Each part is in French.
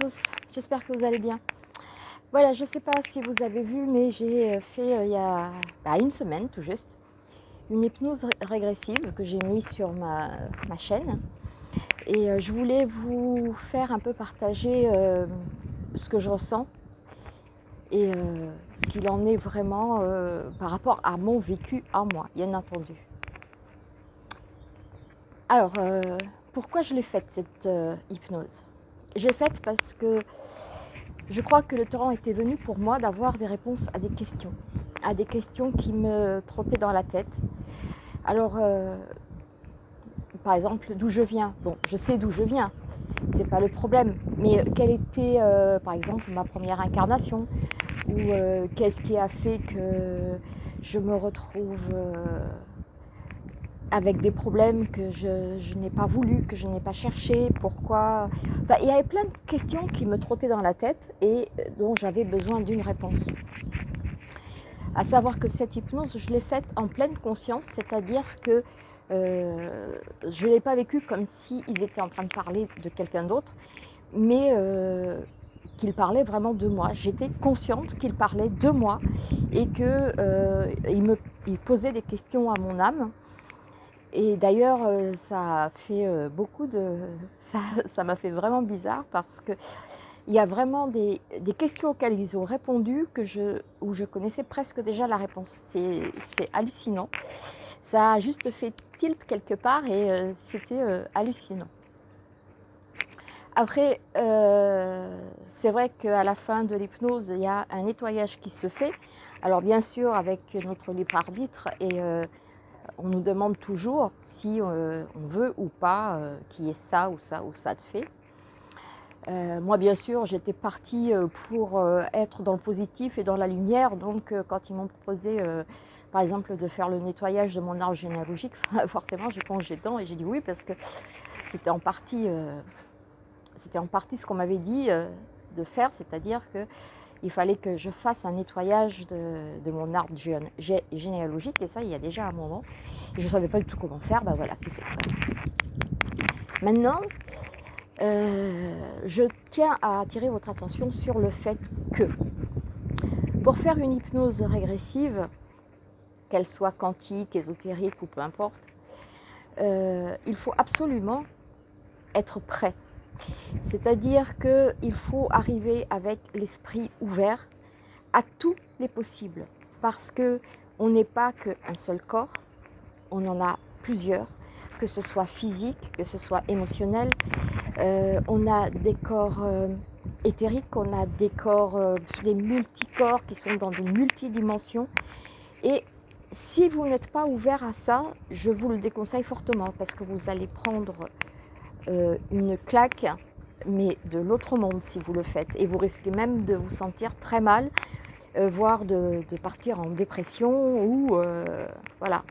Tous, j'espère que vous allez bien. Voilà, je ne sais pas si vous avez vu, mais j'ai fait euh, il y a bah, une semaine tout juste une hypnose régressive que j'ai mise sur ma, chaîne. Et euh, je voulais vous faire un peu partager euh, ce que je ressens et ce qu'il en est vraiment par rapport à mon vécu à moi, bien entendu. Alors, pourquoi je l'ai faite cette hypnose? Je l'ai faite parce que je crois que le temps était venu pour moi d'avoir des réponses à des questions, à des questions qui me trottaient dans la tête. Alors, euh, par exemple, d'où je viens? Bon, je sais d'où je viens, c'est pas le problème. Mais quelle était, euh, par exemple, ma première incarnation? Ou euh, qu'est-ce qui a fait que je me retrouve avec des problèmes que je, n'ai pas voulu, que je n'ai pas cherché, pourquoi... il y avait plein de questions qui me trottaient dans la tête et dont j'avais besoin d'une réponse. À savoir que cette hypnose, je l'ai faite en pleine conscience, c'est-à-dire que euh, je ne l'ai pas vécue comme s'ils étaient en train de parler de quelqu'un d'autre, mais euh, qu'ils parlaient vraiment de moi. J'étais consciente qu'ils parlaient de moi et qu'ils euh, me posaient des questions à mon âme et d'ailleurs, euh, ça fait euh, beaucoup de... Ça m'a fait vraiment bizarre parce que il y a vraiment des, questions auxquelles ils ont répondu que je, où je connaissais presque déjà la réponse. C'est hallucinant. Ça a juste fait tilt quelque part et euh, c'était hallucinant. Après, c'est vrai qu'à la fin de l'hypnose, il y a un nettoyage qui se fait. Alors bien sûr, avec notre libre arbitre et on nous demande toujours si euh, on veut ou pas euh, qu'il y ait ça ou ça ou ça de fait. Euh, moi, bien sûr, j'étais partie pour être dans le positif et dans la lumière. Donc, quand ils m'ont proposé, par exemple, de faire le nettoyage de mon arbre généalogique, forcément, j'ai plongé dedans et j'ai dit oui parce que c'était en partie, c'était en partie ce qu'on m'avait dit de faire, c'est-à-dire que il fallait que je fasse un nettoyage de, mon arbre généalogique, et ça, il y a déjà un moment. je ne savais pas du tout comment faire, ben voilà, c'est fait. Maintenant, euh, je tiens à attirer votre attention sur le fait que pour faire une hypnose régressive, qu'elle soit quantique, ésotérique ou peu importe, euh, il faut absolument être prêt c'est-à-dire qu'il faut arriver avec l'esprit ouvert à tous les possibles. Parce qu'on n'est pas qu'un seul corps, on en a plusieurs, que ce soit physique, que ce soit émotionnel. Euh, on a des corps euh, éthériques, on a des corps, euh, des multicorps qui sont dans des multidimensions. Et si vous n'êtes pas ouvert à ça, je vous le déconseille fortement parce que vous allez prendre euh, une claque, mais de l'autre monde si vous le faites. Et vous risquez même de vous sentir très mal, euh, voire de, partir en dépression ou euh, voilà.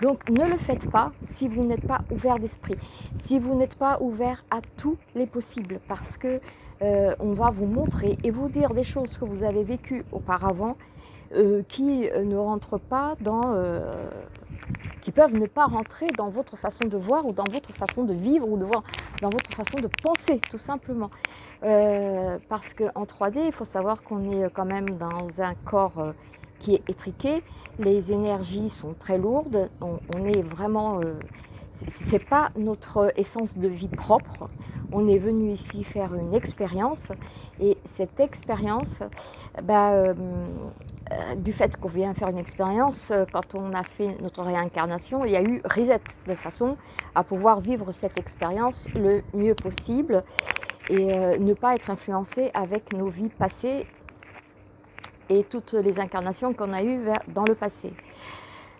Donc ne le faites pas si vous n'êtes pas ouvert d'esprit, si vous n'êtes pas ouvert à tous les possibles, parce que on va vous montrer et vous dire des choses que vous avez vécues auparavant qui ne rentrent pas dans qui peuvent ne pas rentrer dans votre façon de voir ou dans votre façon de vivre ou de voir, dans votre façon de penser, tout simplement. Euh, parce qu'en 3D, il faut savoir qu'on est quand même dans un corps euh, qui est étriqué, les énergies sont très lourdes, on, est vraiment... Euh, ce n'est pas notre essence de vie propre, on est venu ici faire une expérience. Et cette expérience, bah, euh, du fait qu'on vient faire une expérience, euh, quand on a fait notre réincarnation, il y a eu reset, de façon à pouvoir vivre cette expérience le mieux possible et euh, ne pas être influencé avec nos vies passées et toutes les incarnations qu'on a eues dans le passé.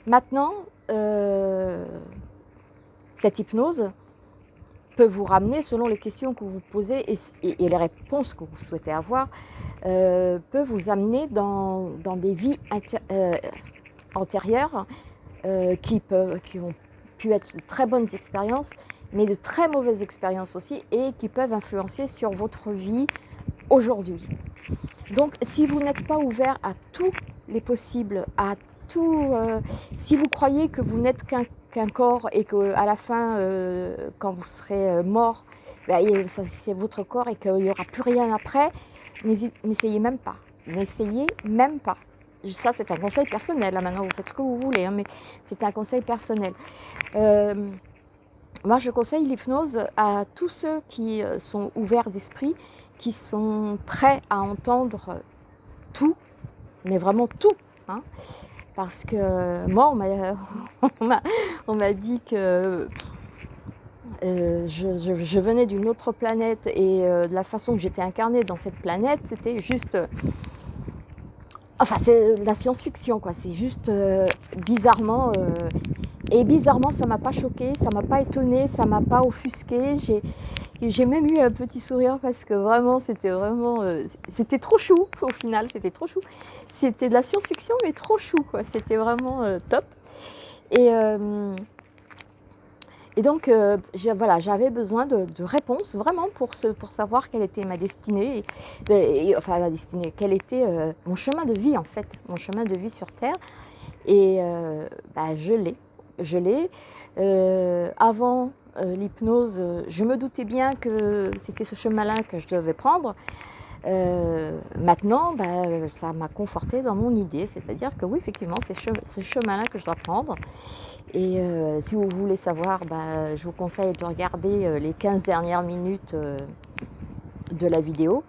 Maintenant, cette hypnose peut vous ramener, selon les questions que vous posez et les réponses que vous souhaitez avoir, euh, peut vous amener dans, des vies euh, antérieures euh, qui, peuvent, qui ont pu être de très bonnes expériences, mais de très mauvaises expériences aussi, et qui peuvent influencer sur votre vie aujourd'hui. Donc, si vous n'êtes pas ouvert à tous les possibles, à tout, si vous croyez que vous n'êtes qu'un qu'un corps et qu'à la fin, quand vous serez mort, bah, c'est votre corps et qu'il n'y aura plus rien après, n'essayez même pas. N'essayez même pas. Ça, c'est un conseil personnel. Maintenant, vous faites ce que vous voulez, hein, mais c'est un conseil personnel. Euh, moi, je conseille l'hypnose à tous ceux qui euh, sont ouverts d'esprit, qui sont prêts à entendre tout, mais vraiment tout. Hein. Parce que moi, on m'a dit que euh, je, venais d'une autre planète et de la façon que j'étais incarnée dans cette planète, c'était juste Enfin, c'est la science-fiction, quoi. C'est juste euh, bizarrement. Euh, et bizarrement, ça m'a pas choqué, ça m'a pas étonné, ça m'a pas offusqué. J'ai même eu un petit sourire parce que vraiment, c'était vraiment. Euh, c'était trop chou au final, c'était trop chou. C'était de la science-fiction, mais trop chou, quoi. C'était vraiment top. Et. Et donc, euh, voilà, j'avais besoin de, réponses vraiment pour, pour savoir quelle était ma destinée, et, enfin ma destinée, quel était euh, mon chemin de vie en fait, mon chemin de vie sur Terre. Et euh, bah, je l'ai, je l'ai. avant l'hypnose, je me doutais bien que c'était ce chemin-là que je devais prendre. maintenant, bah, ça m'a conforté dans mon idée, c'est-à-dire que oui, effectivement, c'est ce chemin-là que je dois prendre. Et euh, si vous voulez savoir, bah, je vous conseille de regarder euh, les 15 dernières minutes euh, de la vidéo.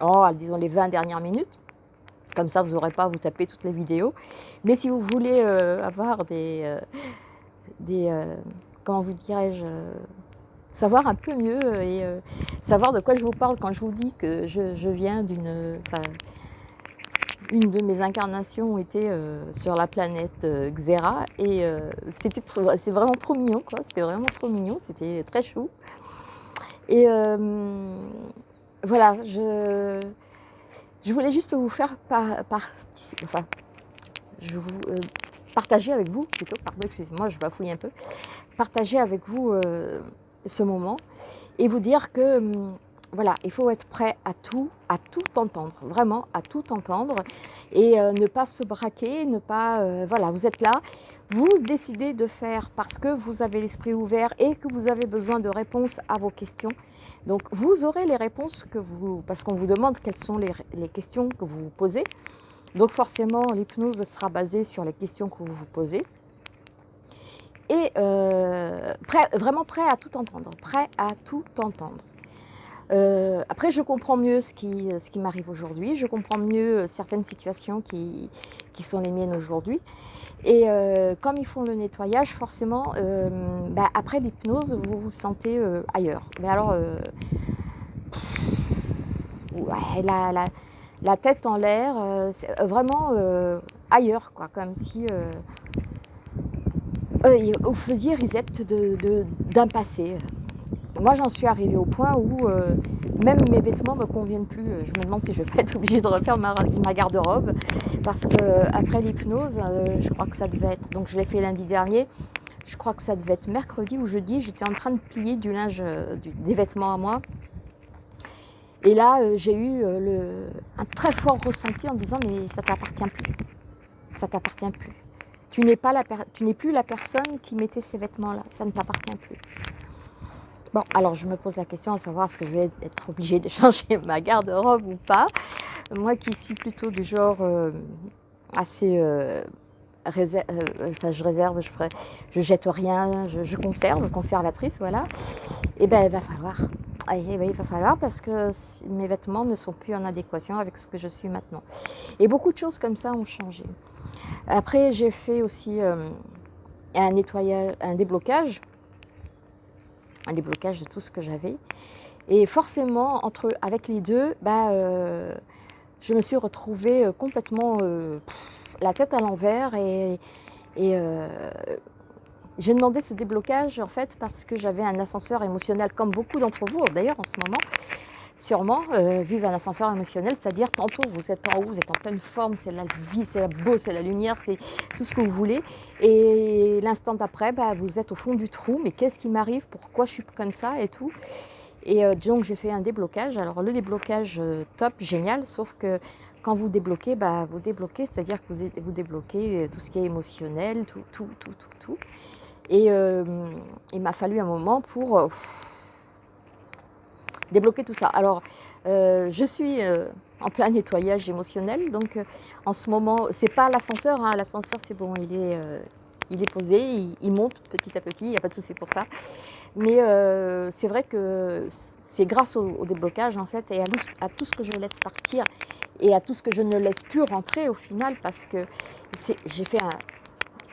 Oh, disons les 20 dernières minutes. Comme ça, vous n'aurez pas à vous taper toutes les vidéos. Mais si vous voulez avoir des... des comment vous dirais-je savoir un peu mieux et savoir de quoi je vous parle quand je vous dis que je, je viens d'une une de mes incarnations était euh, sur la planète euh, Xera et euh, c'était c'est vraiment trop mignon quoi, c'était vraiment trop mignon, c'était très chou. Et voilà, je, je voulais juste vous faire par, enfin, je vous partager avec vous plutôt, pardon, excusez-moi, je bafouille un peu, partager avec vous ce moment et vous dire que hum, voilà, il faut être prêt à tout, à tout entendre, vraiment à tout entendre et euh, ne pas se braquer, ne pas, euh, voilà, vous êtes là, vous décidez de faire parce que vous avez l'esprit ouvert et que vous avez besoin de réponses à vos questions. Donc vous aurez les réponses que vous, parce qu'on vous demande quelles sont les, questions que vous vous posez. Donc forcément, l'hypnose sera basée sur les questions que vous vous posez. Et euh, vraiment prêt à tout entendre, prêt à tout entendre. Euh, après, je comprends mieux ce qui, ce qui m'arrive aujourd'hui, je comprends mieux euh, certaines situations qui, qui sont les miennes aujourd'hui. Et comme ils font le nettoyage, forcément, bah, après l'hypnose, vous vous sentez ailleurs. Mais alors, la, la, la, tête en l'air, vraiment ailleurs, quoi, comme si vous faisiez reset d'un passé. Moi, j'en suis arrivée au point où euh, même mes vêtements ne me conviennent plus. Je me demande si je vais pas être obligée de refaire ma, garde-robe parce qu'après l'hypnose, euh, je crois que ça devait être, donc je l'ai fait lundi dernier, je crois que ça devait être mercredi ou jeudi, j'étais en train de plier du linge, euh, des vêtements à moi. Et là, j'ai eu le, un très fort ressenti en disant mais ça t'appartient plus, ça t'appartient plus. Tu n'es plus la personne qui mettait ces vêtements-là, ça ne t'appartient plus. Bon, alors je me pose la question à savoir est-ce que je vais être obligée de changer ma garde-robe ou pas. Moi qui suis plutôt du genre euh, assez... Euh, euh, je réserve, je, je jette rien, je, conserve, conservatrice, voilà. Et eh bien il va falloir. Eh ben, il va falloir parce que mes vêtements ne sont plus en adéquation avec ce que je suis maintenant. Et beaucoup de choses comme ça ont changé. Après, j'ai fait aussi un nettoyage, un déblocage un déblocage de tout ce que j'avais. Et forcément, entre, avec les deux, bah, euh, je me suis retrouvée euh, complètement euh, la tête à l'envers et, et j'ai demandé ce déblocage en fait parce que j'avais un ascenseur émotionnel comme beaucoup d'entre vous d'ailleurs en ce moment sûrement euh, un ascenseur émotionnel, c'est-à-dire tantôt vous êtes en haut, vous êtes en pleine forme, c'est la vie, c'est la beau, c'est la lumière, c'est tout ce que vous voulez. Et l'instant d'après, bah, vous êtes au fond du trou, mais qu'est-ce qui m'arrive, pourquoi je suis comme ça et tout? Et euh, donc j'ai fait un déblocage. Alors le déblocage euh, top, génial, sauf que quand vous débloquez, bah, vous débloquez, c'est-à-dire que vous, vous débloquez tout ce qui est émotionnel, tout, tout, tout, tout, tout. Et il m'a fallu un moment pour débloquer tout ça. Alors, je suis en plein nettoyage émotionnel, donc en ce moment, c'est pas l'ascenseur, hein. l'ascenseur c'est bon, il est, posé, il, monte petit à petit, il n'y a pas de souci pour ça. Mais euh, c'est vrai que c'est grâce au, déblocage en fait et à, tout ce que je laisse partir et à tout ce que je ne laisse plus rentrer au final parce que j'ai fait un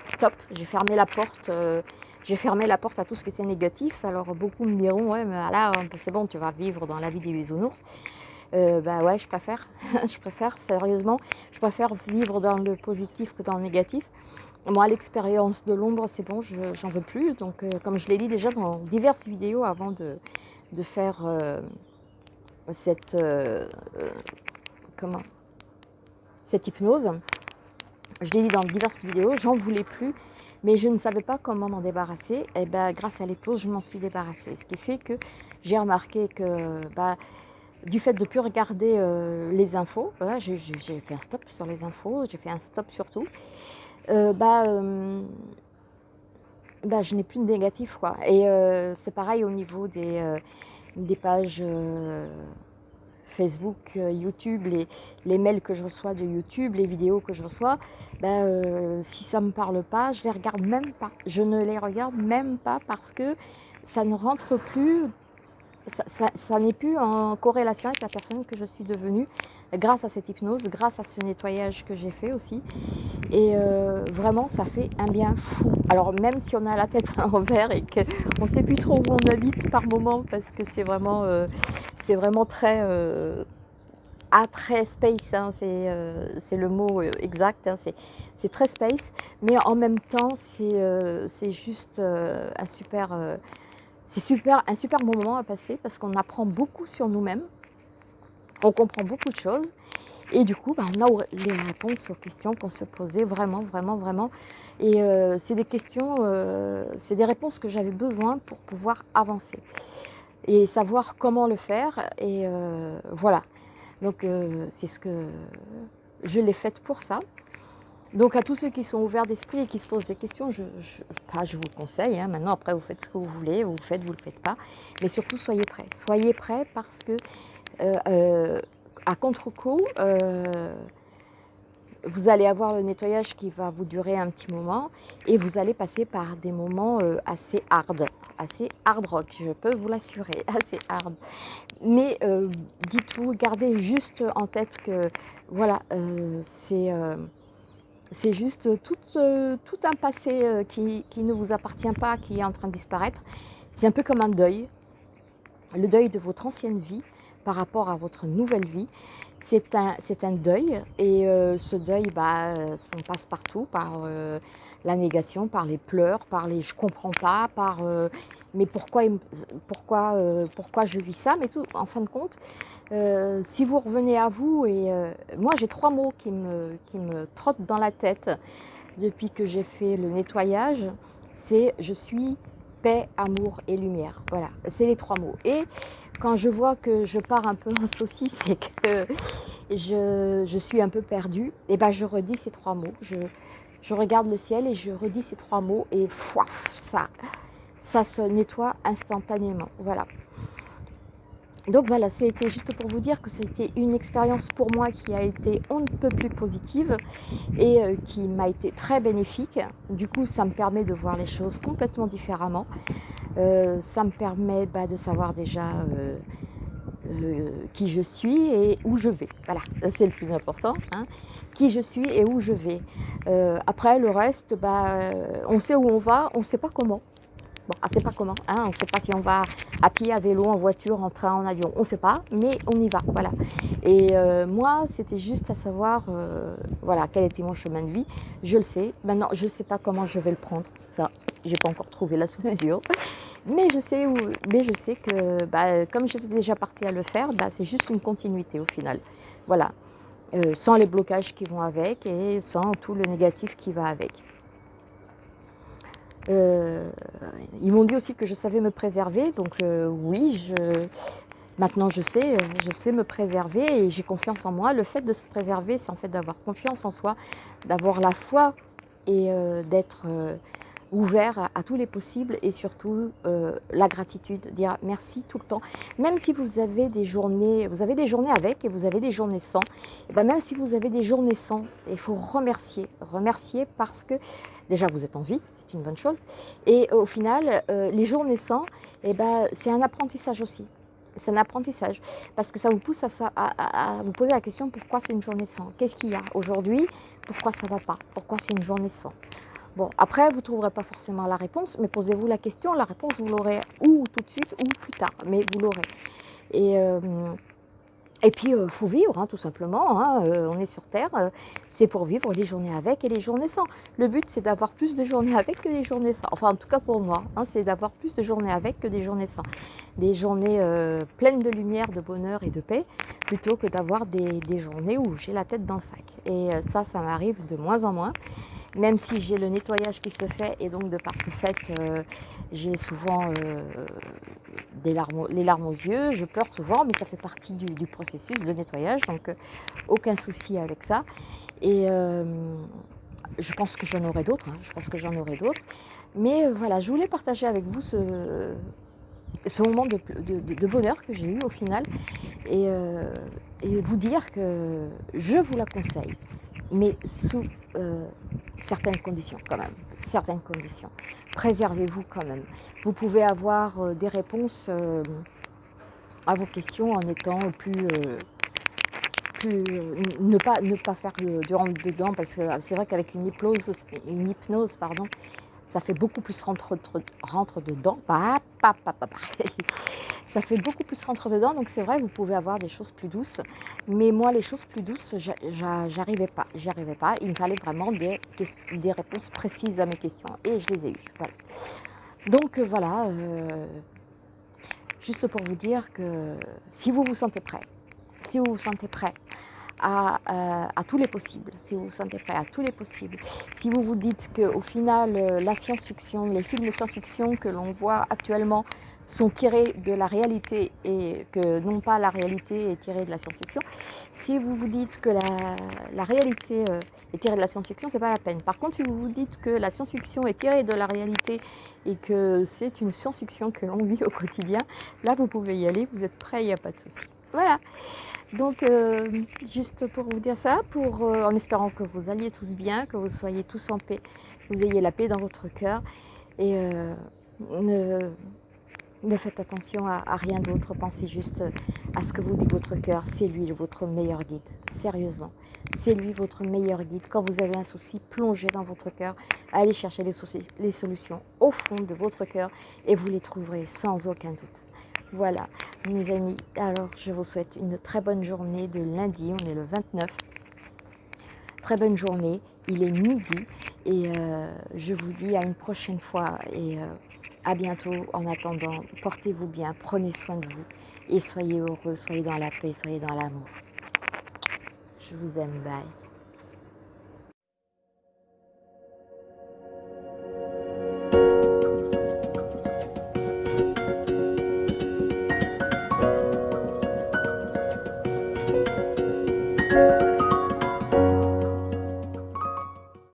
stop, j'ai fermé la porte, euh, j'ai fermé la porte à tout ce qui était négatif. Alors beaucoup me diront ouais mais là c'est bon tu vas vivre dans la vie des bisounours. Euh, bah ouais je préfère, je préfère sérieusement, je préfère vivre dans le positif que dans le négatif. Moi, l'expérience de l'ombre, c'est bon, j'en veux plus. Donc, euh, comme je l'ai dit déjà dans diverses vidéos avant de, faire euh, cette, euh, comment, cette hypnose, je l'ai dit dans diverses vidéos, j'en voulais plus, mais je ne savais pas comment m'en débarrasser. Et ben, grâce à l'hypnose, je m'en suis débarrassée. Ce qui fait que j'ai remarqué que bah, du fait de ne plus regarder les infos, j'ai fait un stop sur les infos, j'ai fait un stop sur tout. Euh, bah, euh, bah, je n'ai plus de négatif. Et euh, c'est pareil au niveau des pages Facebook, YouTube, les, mails que je reçois de YouTube, les vidéos que je reçois, bah, si ça ne me parle pas, je les regarde même pas. Je ne les regarde même pas parce que ça ne rentre plus, ça, n'est plus en corrélation avec la personne que je suis devenue grâce à cette hypnose, grâce à ce nettoyage que j'ai fait aussi. Et euh, vraiment, ça fait un bien fou. Alors même si on a la tête à l'envers et qu'on ne sait plus trop où on habite par moment, parce que c'est vraiment, euh, vraiment très... Euh, très space, hein, c'est le mot exact, hein, c'est très space, mais en même temps c'est juste un super, c'est super, un super moment à passer parce qu'on apprend beaucoup sur nous-mêmes, on comprend beaucoup de choses. Et du coup, bah, on a les réponses aux questions qu'on se posait vraiment, vraiment, vraiment. Et euh, c'est des questions, euh, c'est des réponses que j'avais besoin pour pouvoir avancer. Et savoir comment le faire. Et euh, voilà. Donc, c'est ce que je l'ai fait pour ça. Donc, à tous ceux qui sont ouverts d'esprit et qui se posent des questions, je, je vous conseille. Hein. maintenant, après, vous faites ce que vous voulez, vous le faites, vous ne le faites pas. Mais surtout, soyez prêts. Soyez prêts parce que euh, euh, à contre-coup, euh, vous allez avoir le nettoyage qui va vous durer un petit moment et vous allez passer par des moments assez hard, assez hard rock, je peux vous l'assurer, assez hard. Mais dites-vous, gardez juste en tête que voilà, c'est c'est juste tout, tout, un passé qui, qui, ne vous appartient pas, qui est en train de disparaître. C'est un peu comme un deuil, le deuil de votre ancienne vie par rapport à votre nouvelle vie. C'est un, deuil et euh, ce deuil, bah, on passe partout, par euh, la négation, par les pleurs, par les « je comprends pas », par euh, mais pourquoi, pourquoi, pourquoi je vis ça ?» Mais tout, en fin de compte, si vous revenez à vous, et moi j'ai trois mots qui me, trottent dans la tête depuis que j'ai fait le nettoyage, c'est « je suis paix, amour et lumière ». Voilà, c'est les trois mots. Et quand je vois que je pars un peu en saucisse et que je, suis un peu perdue, et eh ben je redis ces trois mots. Je, je, regarde le ciel et je redis ces trois mots et ça, ça se nettoie instantanément. Voilà. Donc voilà, c'était juste pour vous dire que c'était une expérience pour moi qui a été on ne peut plus positive et euh, qui m'a été très bénéfique. Du coup, ça me permet de voir les choses complètement différemment. Euh, ça me permet bah, de savoir déjà euh, qui je suis et où je vais. Voilà, c'est le plus important. Hein. Qui je suis et où je vais. après, le reste, bah, on sait où on va, on ne sait pas comment. Bon, on ne sait pas comment, hein, on ne sait pas si on va à pied, à vélo, en voiture, en train, en avion, on ne sait pas, mais on y va, voilà. Et euh, moi, c'était juste à savoir, euh, voilà, quel était mon chemin de vie, je le sais. Maintenant, je ne sais pas comment je vais le prendre, ça, j'ai pas encore trouvé la solution. Mais je sais, où, mais je sais que, bah, comme j'étais déjà partie à le faire, bah, c'est juste une continuité au final. Voilà, euh, sans les blocages qui vont avec et sans tout le négatif qui va avec. Euh, ils m'ont dit aussi que je savais me préserver, donc euh, oui, je, maintenant je sais, je sais me préserver et j'ai confiance en moi. Le fait de se préserver, c'est en fait d'avoir confiance en soi, d'avoir la foi et euh, d'être ouvert à, tous les possibles et surtout la gratitude, dire merci tout le temps. Même si vous avez des journées, vous avez des journées avec et vous avez des journées sans, et ben même si vous avez des journées sans, il faut remercier, remercier parce que déjà vous êtes en vie, c'est une bonne chose, et au final, euh, les journées sans, et ben, c'est un apprentissage aussi. C'est un apprentissage parce que ça vous pousse à, à vous poser la question pourquoi c'est une journée sans? Qu'est-ce qu'il y a aujourd'hui? Pourquoi ça ne va pas? Pourquoi c'est une journée sans? Bon, après, vous ne trouverez pas forcément la réponse, mais posez-vous la question. La réponse, vous l'aurez ou tout de suite ou plus tard, mais vous l'aurez. Et, euh, et puis, il euh, faut vivre, hein, tout simplement. Hein, euh, on est sur Terre, c'est pour vivre les journées avec et les journées sans. Le but, c'est d'avoir plus de journées avec que des journées sans. Enfin, en tout cas pour moi, hein, c'est d'avoir plus de journées avec que des journées sans. Des journées pleines de lumière, de bonheur et de paix, plutôt que d'avoir des, journées où j'ai la tête dans le sac. Et ça, ça m'arrive de moins en moins même si j'ai le nettoyage qui se fait et donc de par ce fait, euh, j'ai souvent euh, des larmes, les larmes aux yeux, je pleure souvent, mais ça fait partie du, processus de nettoyage, donc euh, aucun souci avec ça. Et je pense que j'en aurai d'autres, hein, je pense que j'en aurai d'autres. Mais voilà, je voulais partager avec vous ce, ce moment de, bonheur que j'ai eu au final et vous dire que je vous la conseille mais sous euh, certaines conditions quand même, certaines conditions. Préservez-vous quand même. Vous pouvez avoir euh, des réponses euh, à vos questions en étant plus... ne, pas, ne pas faire de rentre dedans parce que c'est vrai qu'avec une hypnose, une hypnose pardon, ça fait beaucoup plus rentre, dedans. Bah, ça fait beaucoup plus rentre dedans. Donc c'est vrai, vous pouvez avoir des choses plus douces. Mais moi, les choses plus douces, j'arrivais pas. J'y arrivais pas. Il me fallait vraiment des, des, réponses précises à mes questions. Et je les ai eues. Donc euh, voilà, euh, juste pour vous dire que si vous vous sentez prêt, si vous vous sentez prêt à, euh, à, tous les possibles, si vous vous sentez prêt à tous les possibles, si vous vous dites qu'au final, la science-fiction, les films de science-fiction que l'on voit actuellement sont tirés de la réalité et que non pas la réalité est tirée de la science-fiction, si vous vous dites que la, réalité euh, est tirée de la science-fiction, c'est pas la peine. Par contre, si vous vous dites que la science-fiction est tirée de la réalité et que c'est une science-fiction que l'on vit au quotidien, là vous pouvez y aller, vous êtes prêts, il n'y a pas de souci. Voilà. Donc, euh, juste pour vous dire ça, pour, euh, en espérant que vous alliez tous bien, que vous soyez tous en paix, que vous ayez la paix dans votre cœur et ne, ne faites attention à, rien d'autre, pensez juste à ce que vous dit votre cœur. C'est lui votre meilleur guide, sérieusement. C'est lui votre meilleur guide. Quand vous avez un souci, plongez dans votre cœur, allez chercher les solutions au fond de votre cœur et vous les trouverez sans aucun doute. Voilà, mes amis, alors je vous souhaite une très bonne journée de lundi, on est le 29. Très bonne journée, il est midi et euh, je vous dis à une prochaine fois et euh, à bientôt. En attendant, portez-vous bien, prenez soin de vous et soyez heureux, soyez dans la paix, soyez dans l'amour. Je vous aime, bye.